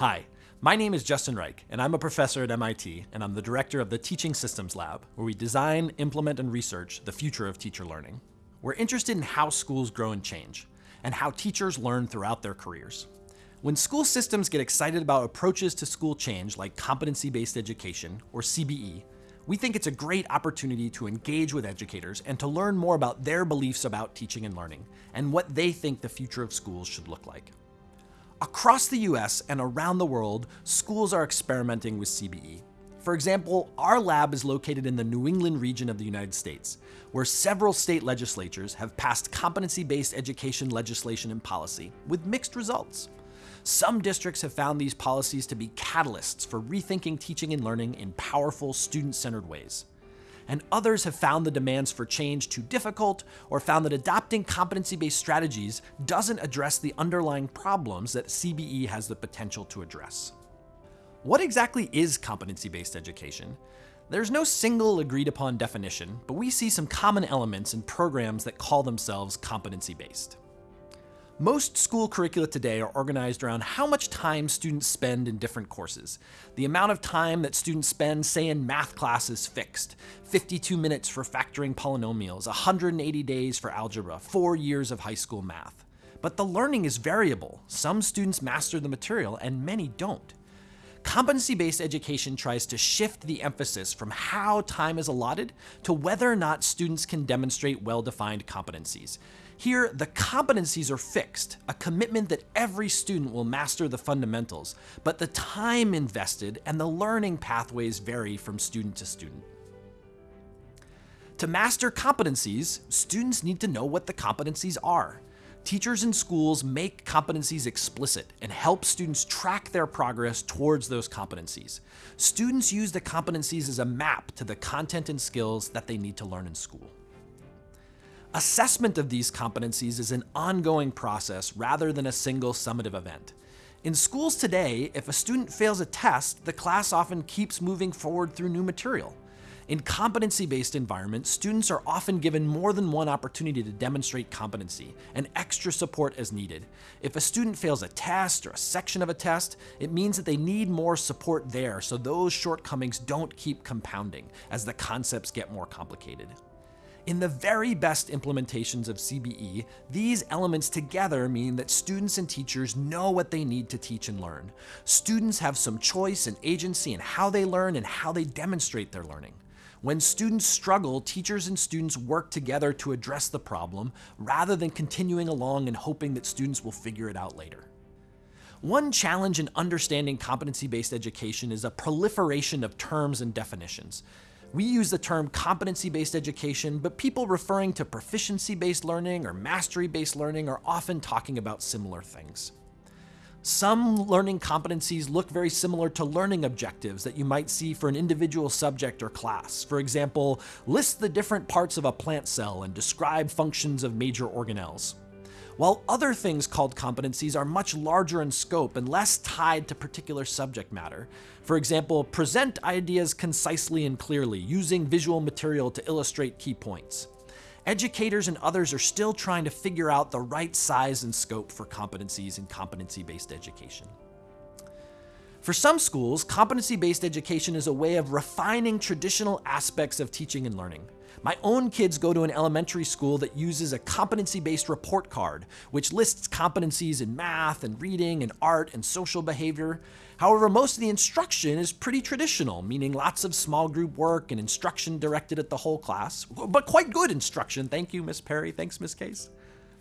Hi, my name is Justin Reich, and I'm a professor at MIT, and I'm the director of the Teaching Systems Lab, where we design, implement, and research the future of teacher learning. We're interested in how schools grow and change, and how teachers learn throughout their careers. When school systems get excited about approaches to school change like competency-based education, or CBE, we think it's a great opportunity to engage with educators and to learn more about their beliefs about teaching and learning, and what they think the future of schools should look like. Across the US and around the world, schools are experimenting with CBE. For example, our lab is located in the New England region of the United States, where several state legislatures have passed competency-based education legislation and policy, with mixed results. Some districts have found these policies to be catalysts for rethinking teaching and learning in powerful, student-centered ways and others have found the demands for change too difficult or found that adopting competency-based strategies doesn't address the underlying problems that CBE has the potential to address. What exactly is competency-based education? There's no single agreed upon definition, but we see some common elements in programs that call themselves competency-based. Most school curricula today are organized around how much time students spend in different courses. The amount of time that students spend, say in math class is fixed. 52 minutes for factoring polynomials, 180 days for algebra, four years of high school math. But the learning is variable. Some students master the material and many don't. Competency-based education tries to shift the emphasis from how time is allotted to whether or not students can demonstrate well-defined competencies. Here, the competencies are fixed, a commitment that every student will master the fundamentals, but the time invested and the learning pathways vary from student to student. To master competencies, students need to know what the competencies are. Teachers in schools make competencies explicit and help students track their progress towards those competencies. Students use the competencies as a map to the content and skills that they need to learn in school. Assessment of these competencies is an ongoing process rather than a single summative event. In schools today, if a student fails a test, the class often keeps moving forward through new material. In competency-based environments, students are often given more than one opportunity to demonstrate competency and extra support as needed. If a student fails a test or a section of a test, it means that they need more support there so those shortcomings don't keep compounding as the concepts get more complicated. In the very best implementations of CBE, these elements together mean that students and teachers know what they need to teach and learn. Students have some choice and agency in how they learn and how they demonstrate their learning. When students struggle, teachers and students work together to address the problem rather than continuing along and hoping that students will figure it out later. One challenge in understanding competency-based education is a proliferation of terms and definitions. We use the term competency-based education, but people referring to proficiency-based learning or mastery-based learning are often talking about similar things. Some learning competencies look very similar to learning objectives that you might see for an individual subject or class. For example, list the different parts of a plant cell and describe functions of major organelles while other things called competencies are much larger in scope and less tied to particular subject matter. For example, present ideas concisely and clearly, using visual material to illustrate key points. Educators and others are still trying to figure out the right size and scope for competencies in competency-based education. For some schools, competency-based education is a way of refining traditional aspects of teaching and learning. My own kids go to an elementary school that uses a competency-based report card, which lists competencies in math and reading and art and social behavior. However, most of the instruction is pretty traditional, meaning lots of small group work and instruction directed at the whole class, but quite good instruction. Thank you, Miss Perry. Thanks, Miss Case.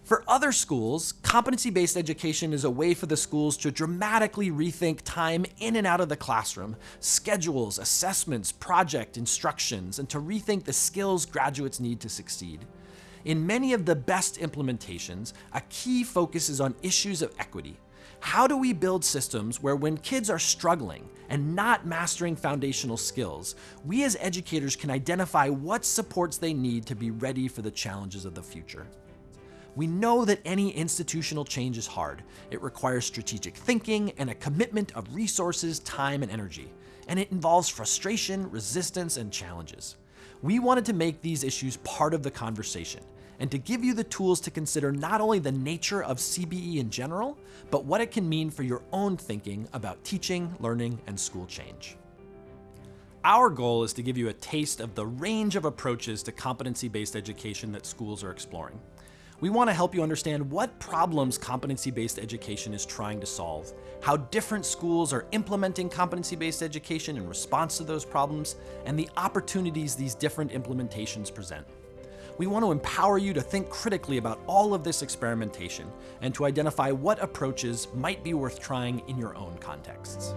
For other schools, competency-based education is a way for the schools to dramatically rethink time in and out of the classroom, schedules, assessments, project, instructions, and to rethink the skills graduates need to succeed. In many of the best implementations, a key focus is on issues of equity. How do we build systems where when kids are struggling and not mastering foundational skills, we as educators can identify what supports they need to be ready for the challenges of the future? We know that any institutional change is hard. It requires strategic thinking and a commitment of resources, time, and energy. And it involves frustration, resistance, and challenges. We wanted to make these issues part of the conversation and to give you the tools to consider not only the nature of CBE in general, but what it can mean for your own thinking about teaching, learning, and school change. Our goal is to give you a taste of the range of approaches to competency-based education that schools are exploring. We want to help you understand what problems competency-based education is trying to solve, how different schools are implementing competency-based education in response to those problems, and the opportunities these different implementations present. We want to empower you to think critically about all of this experimentation and to identify what approaches might be worth trying in your own contexts.